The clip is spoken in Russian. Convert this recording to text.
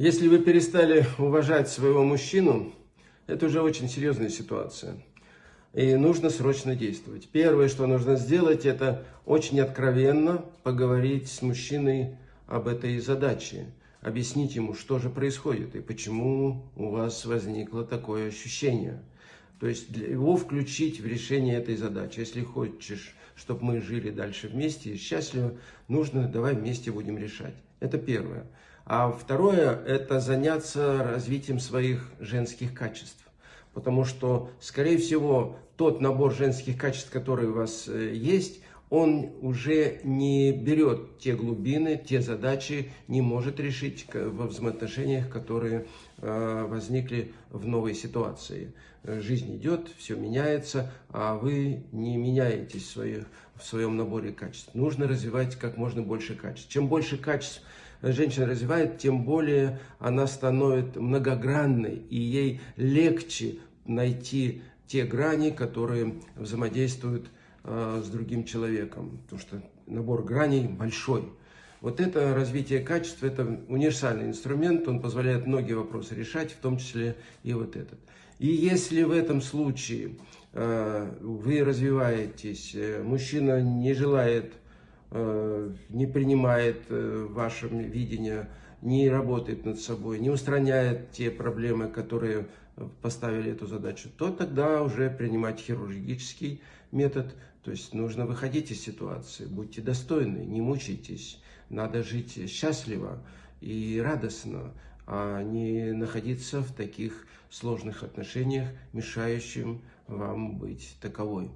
Если вы перестали уважать своего мужчину, это уже очень серьезная ситуация. И нужно срочно действовать. Первое, что нужно сделать, это очень откровенно поговорить с мужчиной об этой задаче. Объяснить ему, что же происходит и почему у вас возникло такое ощущение. То есть его включить в решение этой задачи. Если хочешь, чтобы мы жили дальше вместе и счастливо, нужно давай вместе будем решать. Это первое. А второе – это заняться развитием своих женских качеств. Потому что, скорее всего, тот набор женских качеств, который у вас э, есть, он уже не берет те глубины, те задачи, не может решить во взаимоотношениях, которые э, возникли в новой ситуации. Жизнь идет, все меняется, а вы не меняетесь в своем наборе качеств. Нужно развивать как можно больше качеств. Чем больше качеств женщина развивает, тем более она становится многогранной, и ей легче найти те грани, которые взаимодействуют э, с другим человеком, потому что набор граней большой. Вот это развитие качества, это универсальный инструмент, он позволяет многие вопросы решать, в том числе и вот этот. И если в этом случае э, вы развиваетесь, э, мужчина не желает не принимает э, ваше видение, не работает над собой, не устраняет те проблемы, которые поставили эту задачу, то тогда уже принимать хирургический метод. То есть нужно выходить из ситуации, будьте достойны, не мучайтесь. Надо жить счастливо и радостно, а не находиться в таких сложных отношениях, мешающим вам быть таковой.